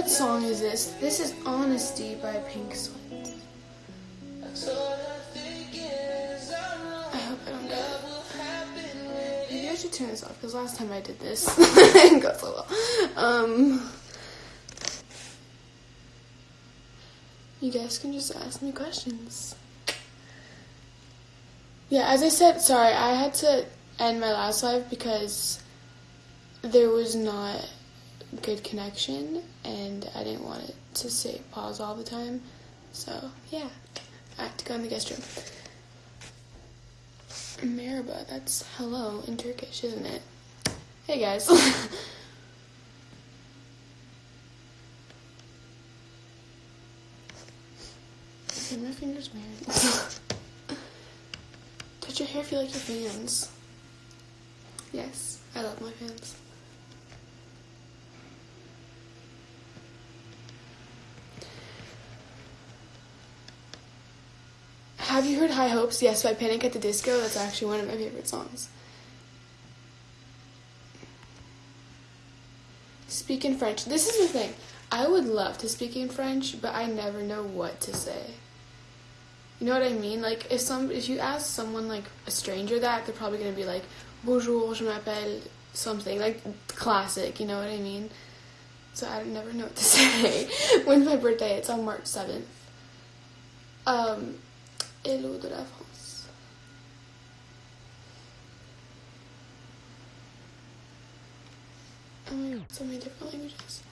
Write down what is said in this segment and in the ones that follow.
What song is this? This is Honesty by Pink Sweat. I hope I don't get. Maybe I should turn this off because last time I did this, it didn't go so well. Um, you guys can just ask me questions. Yeah, as I said, sorry, I had to end my last live because there was not good connection and I didn't want it to say pause all the time. So, yeah, I have to go in the guest room. Merhaba, that's hello in Turkish, isn't it? Hey guys. my fingers weird. Touch your hair you like your fans. Yes, I love my fans. Have you heard High Hopes? Yes, by Panic at the Disco. That's actually one of my favorite songs. Speak in French. This is the thing. I would love to speak in French, but I never know what to say. You know what I mean? Like if some if you ask someone like a stranger that, they're probably gonna be like, Bonjour, je m'appelle something like classic. You know what I mean? So I never know what to say. When's my birthday? It's on March seventh. Um, Hello de la France. Oh my god, so many different languages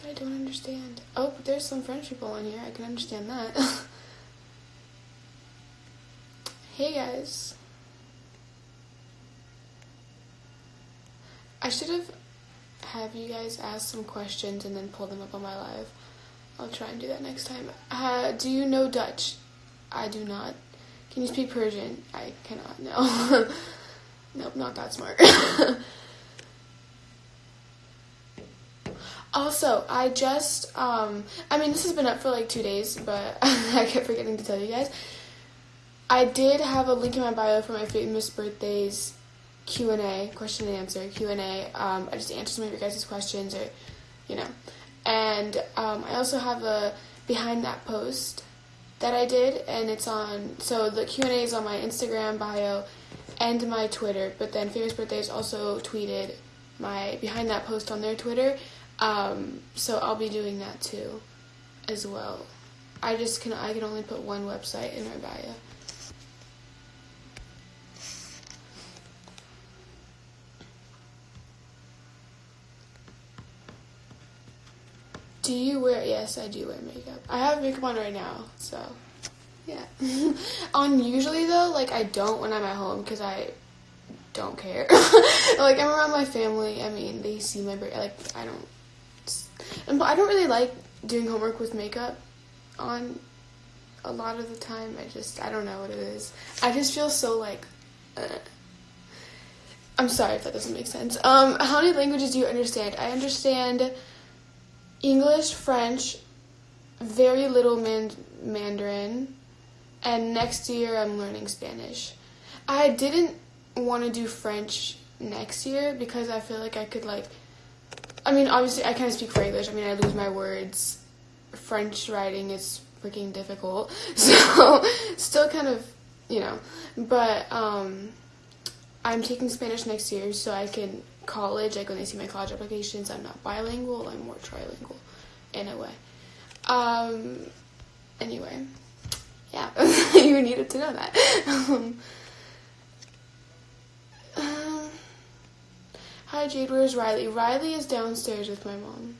that I don't understand. Oh, but there's some French people on here. I can understand that. hey guys. I should have have you guys ask some questions and then pull them up on my live. I'll try and do that next time. Uh, do you know Dutch? I do not. Can you speak Persian? I cannot. No. nope, not that smart. also, I just um I mean this has been up for like 2 days, but I kept forgetting to tell you guys. I did have a link in my bio for my famous birthdays Q&A, question and answer Q&A. Um, I just answered some of your guys' questions or, you know. And um, I also have a behind that post that I did, and it's on. So the Q and A is on my Instagram bio and my Twitter. But then Famous Birthdays also tweeted my behind that post on their Twitter. Um, so I'll be doing that too, as well. I just can I can only put one website in my bio. Do you wear? Yes, I do wear makeup. I have makeup on right now, so yeah. on usually though, like I don't when I'm at home because I don't care. like I'm around my family. I mean, they see my like I don't. And I don't really like doing homework with makeup on a lot of the time. I just I don't know what it is. I just feel so like. Uh, I'm sorry if that doesn't make sense. Um, how many languages do you understand? I understand English, French, very little man- Mandarin, and next year I'm learning Spanish. I didn't want to do French next year because I feel like I could like I mean obviously I kind of speak English. I mean I lose my words. French writing is freaking difficult. So still kind of, you know, but um I'm taking Spanish next year so I can college, like when they see my college applications, I'm not bilingual, I'm more trilingual in a way. Um, anyway, yeah, you needed to know that. um, um, hi Jade, where's Riley? Riley is downstairs with my mom.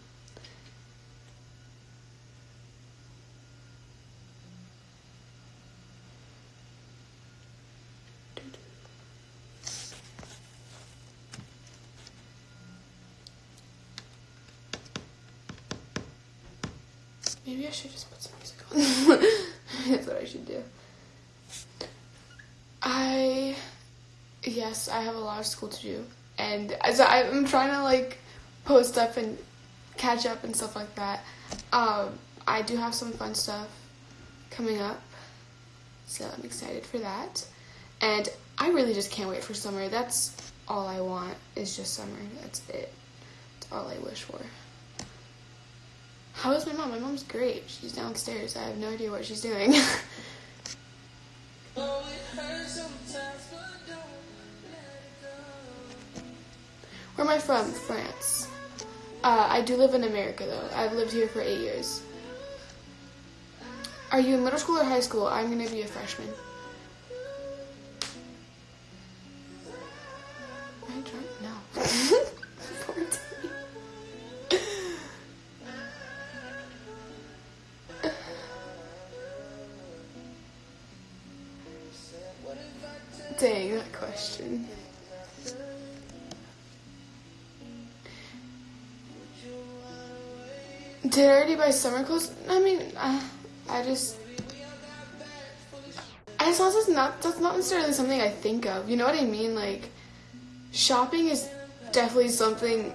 Maybe I should just put some music on. That's what I should do. I, yes, I have a lot of school to do. And as I'm trying to like post up and catch up and stuff like that. Um, I do have some fun stuff coming up. So I'm excited for that. And I really just can't wait for summer. That's all I want is just summer. That's it. That's all I wish for. How is my mom? My mom's great. She's downstairs. I have no idea what she's doing. Where am I from? France. Uh, I do live in America though. I've lived here for eight years. Are you in middle school or high school? I'm gonna be a freshman. Am I drunk? No. Dang, that question. Did I already buy summer clothes? I mean, uh, I just. I just that's not that's not necessarily something I think of. You know what I mean? Like, shopping is definitely something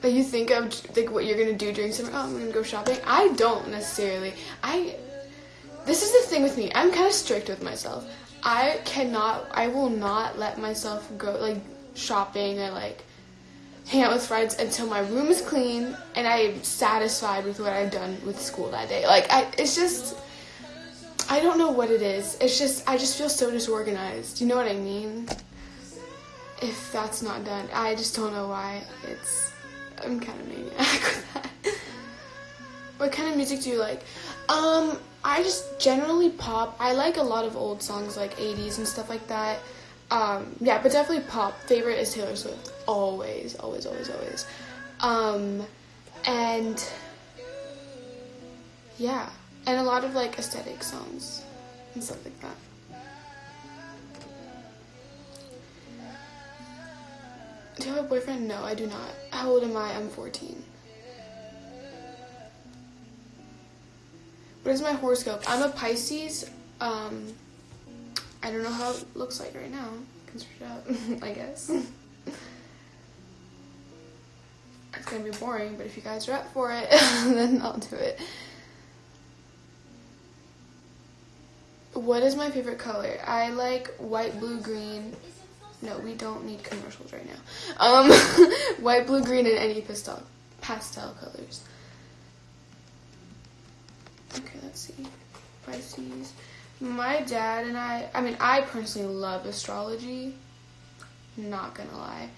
that you think of, like what you're gonna do during summer. Oh, I'm gonna go shopping. I don't necessarily. I. This is the thing with me. I'm kind of strict with myself. I cannot. I will not let myself go like shopping or like hang out with friends until my room is clean and I'm satisfied with what I've done with school that day. Like I it's just I don't know what it is. It's just I just feel so disorganized. You know what I mean? If that's not done, I just don't know why. It's I'm kind of maniac with that. What kind of music do you like? Um, I just generally pop. I like a lot of old songs like 80s and stuff like that. Um, yeah, but definitely pop. Favorite is Taylor Swift. Always, always, always, always. Um, and yeah, and a lot of like aesthetic songs and stuff like that. Do you have a boyfriend? No, I do not. How old am I? I'm 14. What is my horoscope? I'm a Pisces. Um, I don't know how it looks like right now. Can search it up, I guess. it's gonna be boring, but if you guys are up for it, then I'll do it. What is my favorite color? I like white, blue, green. No, we don't need commercials right now. Um, white, blue, green, and any pastel pastel colors. Okay, let's see. Pisces. My dad and I, I mean, I personally love astrology. Not gonna lie.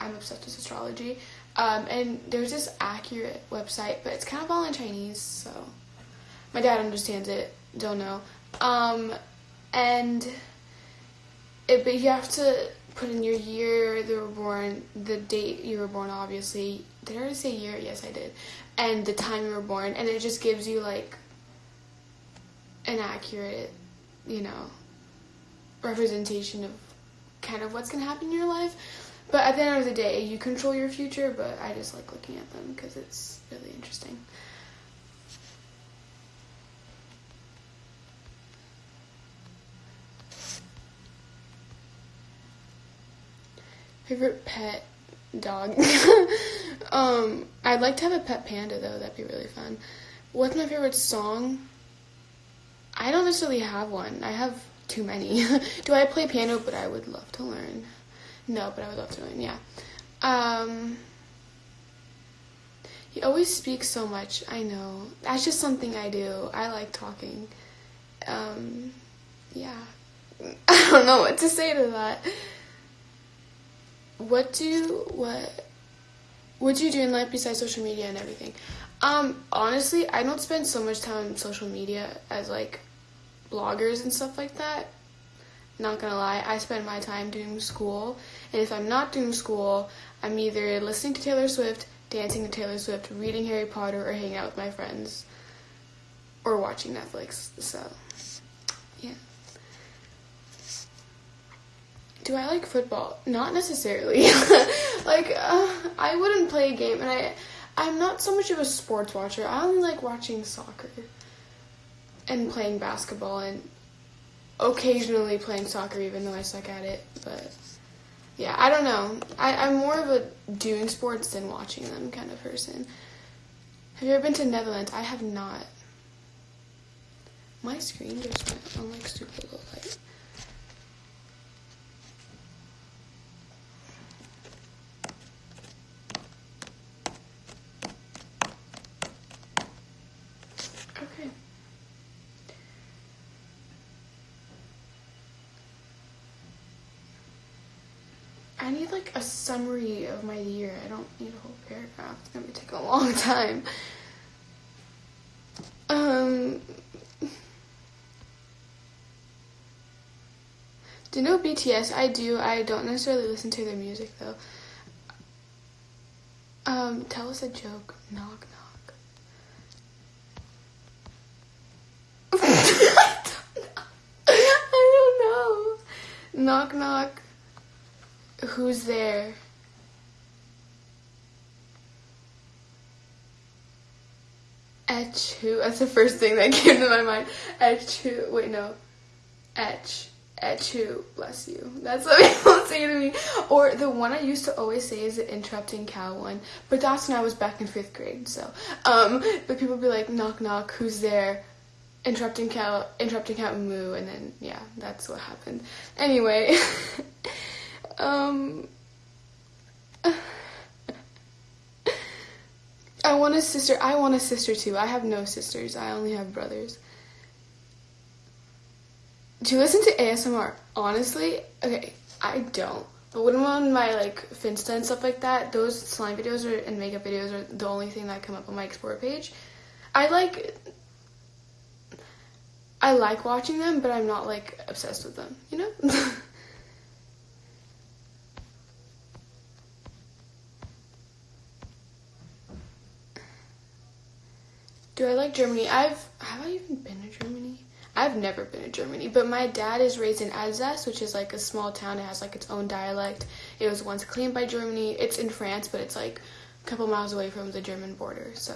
I'm obsessed with astrology. Um, and there's this accurate website, but it's kind of all in Chinese, so my dad understands it. Don't know. Um, and it, but you have to put in your year they were born, the date you were born, obviously. Did I already say year? Yes, I did. And the time you were born, and it just gives you like an accurate, you know, representation of kind of what's going to happen in your life. But at the end of the day, you control your future, but I just like looking at them because it's really interesting. Favorite pet dog? um, I'd like to have a pet panda though, that'd be really fun. What's my favorite song? I don't necessarily have one. I have too many. Do I play piano? But I would love to learn. No, but I would love to learn. Yeah. Um. You always speak so much. I know. That's just something I do. I like talking. Um. Yeah. I don't know what to say to that. What do what? What do you do in life besides social media and everything? Um, honestly, I don't spend so much time on social media as like bloggers and stuff like that. Not gonna lie, I spend my time doing school, and if I'm not doing school, I'm either listening to Taylor Swift, dancing to Taylor Swift, reading Harry Potter, or hanging out with my friends, or watching Netflix. So, yeah. Do I like football? Not necessarily. like, uh, I wouldn't play a game, and I I'm not so much of a sports watcher. I only like watching soccer and playing basketball and occasionally playing soccer even though I suck at it. But yeah, I don't know. I, I'm more of a doing sports than watching them kind of person. Have you ever been to Netherlands? I have not. My screen just went on like super low light. I need like a summary of my year. I don't need a whole paragraph. It's gonna take a long time. Um. Do you know BTS? I do. I don't necessarily listen to their music though. Um, tell us a joke. Knock knock. I don't know. Knock knock. Who's there? Etch who? That's the first thing that came to my mind. Etch who? Wait, no. Etch. Etch who? Bless you. That's what people say to me. Or the one I used to always say is the interrupting cow one. But that's when I was back in fifth grade, so. Um, but people be like, knock knock, who's there? Interrupting cow, interrupting cow moo, and then, yeah, that's what happened. Anyway. um. I want a sister. I want a sister too. I have no sisters. I only have brothers. Do you listen to ASMR? Honestly, okay, I don't. But when I'm on my like Finsta and stuff like that, those slime videos or, and makeup videos are the only thing that come up on my explore page. I like I like watching them, but I'm not like obsessed with them, you know? Do I like Germany? I've have I even been to Germany? I've never been to Germany, but my dad is raised in Alsace, which is like a small town. It has like its own dialect. It was once claimed by Germany. It's in France, but it's like a couple miles away from the German border. So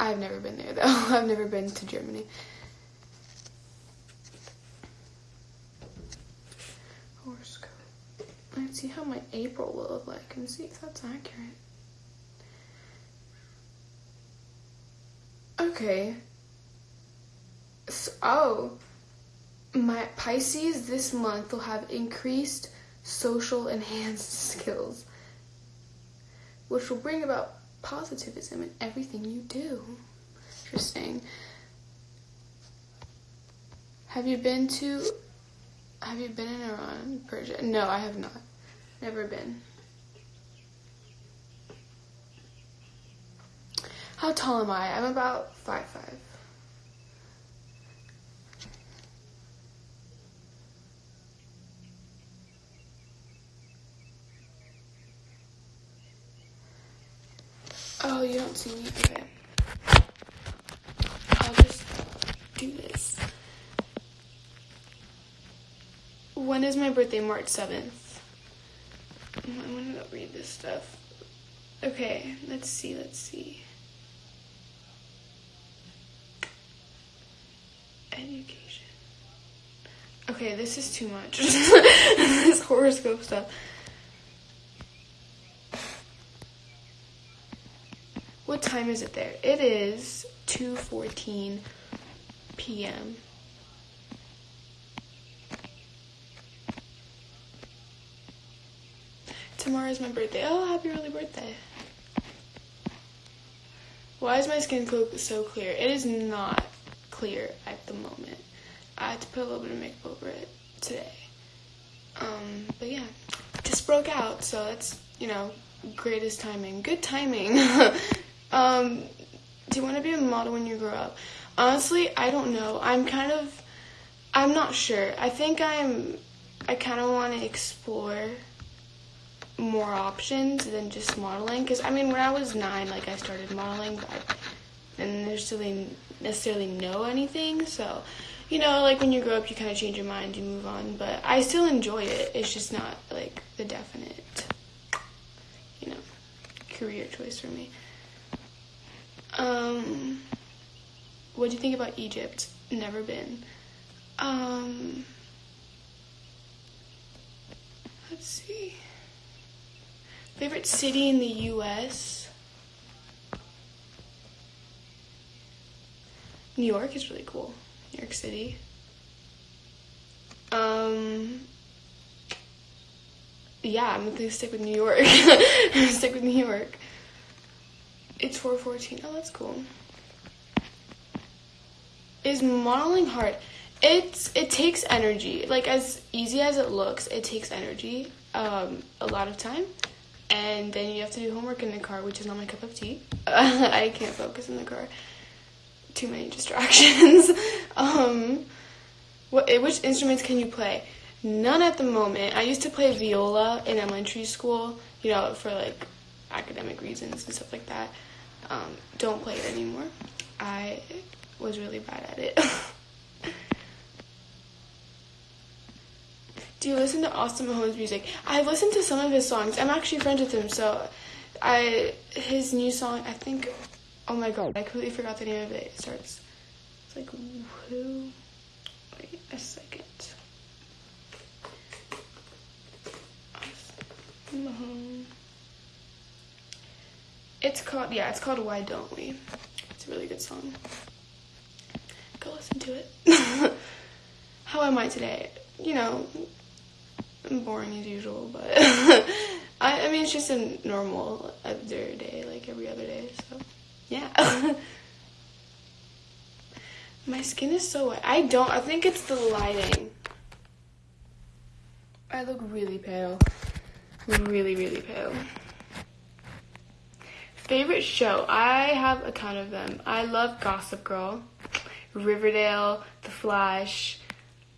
I've never been there though. I've never been to Germany. Horoscope. Let's see how my April will look like and see if that's accurate. Okay. So, oh, my Pisces this month will have increased social enhanced skills, which will bring about positivism in everything you do. Interesting. Have you been to? Have you been in Iran, Persia? No, I have not. Never been. How tall am I? I'm about five five. Oh, you don't see me? Okay. I'll just do this. When is my birthday? March 7th. I'm gonna go read this stuff. Okay, let's see, let's see. Education. Okay, this is too much. this horoscope stuff. What time is it there? It is 2:14 p.m. Tomorrow is my birthday. Oh, happy early birthday. Why is my skin so clear? It is not clear at the moment. I had to put a little bit of makeup over it today. Um, but yeah, just broke out, so that's, you know, greatest timing. Good timing. um, do you want to be a model when you grow up? Honestly, I don't know. I'm kind of, I'm not sure. I think I'm, I kind of want to explore more options than just modeling. Because, I mean, when I was nine, like, I started modeling, but Didn't necessarily, necessarily know anything. So, you know, like, when you grow up, you kind of change your mind, you move on. But I still enjoy it. It's just not, like, the definite, you know, career choice for me. Um, what do you think about Egypt? Never been. Um, let's see. Favorite city in the U.S. New York is really cool. New York City. Um, yeah, I'm gonna stick with New York. Stick with New York. It's 414. Oh, that's cool. Is modeling hard? It's it takes energy. Like as easy as it looks, it takes energy. um, a lot of time, and then you have to do homework in the car, which is not my cup of tea. I can't focus in the car. Too many distractions. um, what, which instruments can you play? None at the moment. I used to play viola in elementary school, you know, for like academic reasons and stuff like that. Um, don't play it anymore. I was really bad at it. Do you listen to Austin Mahone's music? I've listened to some of his songs. I'm actually friends with him, so I his new song. I think. Oh my god! I completely forgot the name of it. It starts. It's like who? Wait a second. It's called yeah. It's called Why Don't We. It's a really good song. Go listen to it. How am I today? You know, I'm boring as usual, but I, I mean, it's just a normal other day, like every other day, so yeah. My skin is so. I don't, I think it's the lighting. I look really pale. Really, really pale. Favorite show? I have a ton of them. I love Gossip Girl, Riverdale, The Flash,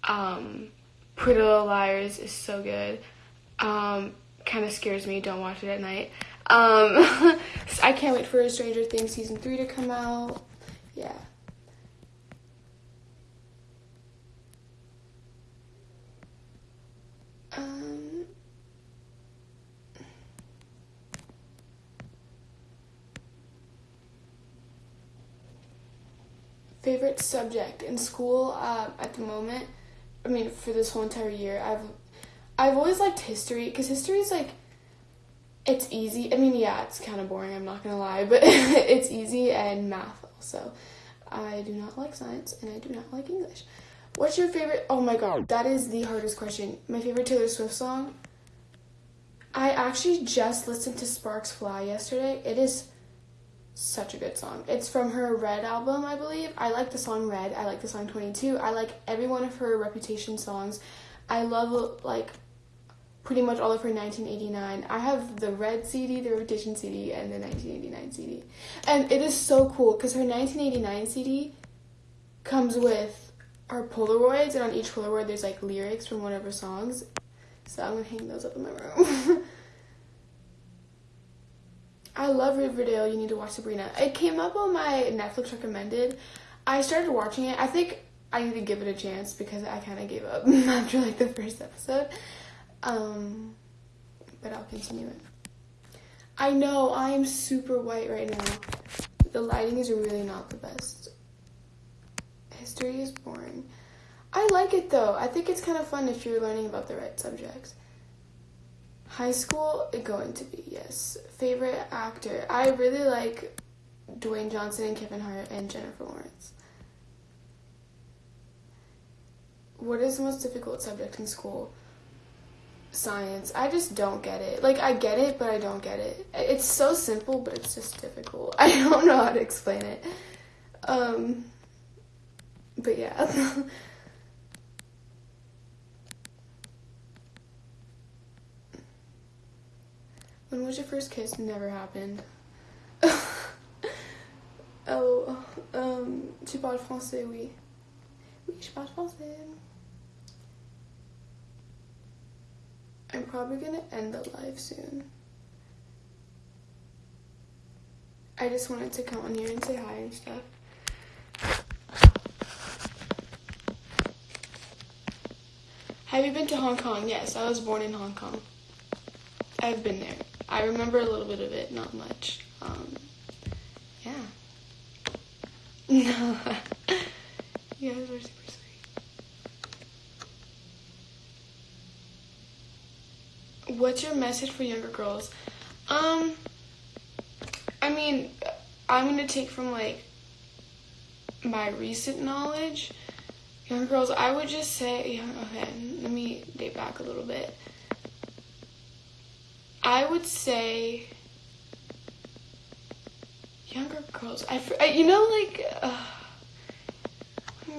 um, Pretty Little Liars is so good. Um, kind of scares me. Don't watch it at night. Um, I can't wait for Stranger Things season three to come out. Yeah. Um, favorite subject in school uh, at the moment I mean, for this whole entire year, I've I've always liked history because history is like it's easy. I mean, yeah, it's kind of boring. I'm not gonna lie, but it's easy and math also. I do not like science and I do not like English. What's your favorite? Oh my god, that is the hardest question. My favorite Taylor Swift song. I actually just listened to Sparks Fly yesterday. It is such a good song. It's from her Red album, I believe. I like the song Red. I like the song 22. I like every one of her Reputation songs. I love like pretty much all of her 1989. I have the Red CD, the Reputation CD, and the 1989 CD. And it is so cool because her 1989 CD comes with our Polaroids, and on each Polaroid there's like lyrics from one of her songs. So I'm gonna hang those up in my room. I love Riverdale. You need to watch Sabrina. It came up on my Netflix recommended. I started watching it. I think I need to give it a chance because I kind of gave up after like the first episode. Um, but I'll continue it. I know I am super white right now. The lighting is really not the best. History is boring. I like it though. I think it's kind of fun if you're learning about the right subjects. High school, going to be, yes. Favorite actor? I really like Dwayne Johnson and Kevin Hart and Jennifer Lawrence. What is the most difficult subject in school? Science. I just don't get it. Like, I get it, but I don't get it. It's so simple, but it's just difficult. I don't know how to explain it. Um, but yeah. When was your first kiss? Never happened. oh, um, tu parles français, oui. Oui, je parle français. I'm probably gonna end the live soon. I just wanted to come on here and say hi and stuff. Have you been to Hong Kong? Yes, I was born in Hong Kong. I've been there. I remember a little bit of it, not much. Um, yeah. No. you guys are super What's your message for younger girls? Um, I mean, I'm gonna take from like my recent knowledge. Younger girls, I would just say, okay, let me date back a little bit. I would say younger girls. I, you know like uh,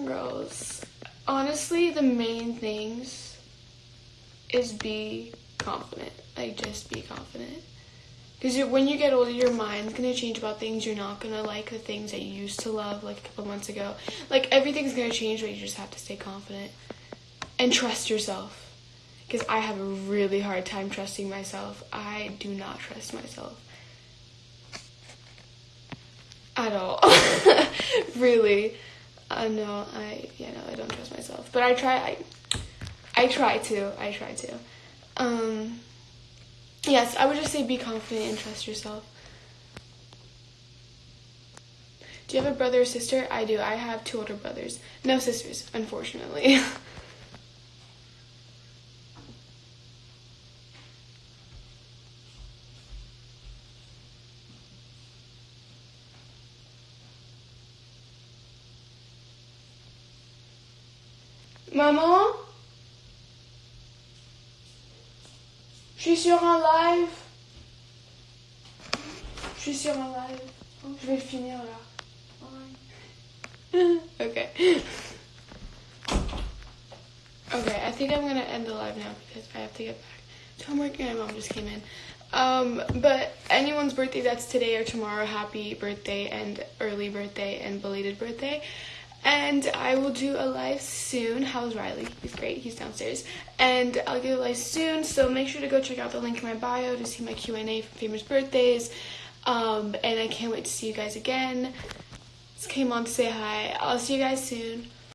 girls. Honestly, the main things is be confident. Like, just be confident. Because when you get older, your mind's gonna change about things. You're not gonna like the things that you used to love like a couple months ago. Like, everything's gonna change, but you just have to stay confident and trust yourself. Because I have a really hard time trusting myself. I do not trust myself at all. really. Uh, no, I yeah no, I don't trust myself. But I try. I I try to. I try to. Um. Yes, I would just say be confident and trust yourself. Do you have a brother or sister? I do. I have two older brothers. No sisters, unfortunately. Maman Je suis sur un live. Je suis sur un live. Je vais le finir là. okay. Okay, I think I'm gonna end the live now because I have to get back to homework and my mom just came in. Um, but anyone's birthday that's today or tomorrow, happy birthday and early birthday and belated birthday. And I will do a live soon. How's Riley? He's great. He's downstairs. And I'll do a live soon. So make sure to go check out the link in my bio to see my Q&A for famous birthdays. Um, and I can't wait to see you guys again. Just came on to say hi. I'll see you guys soon.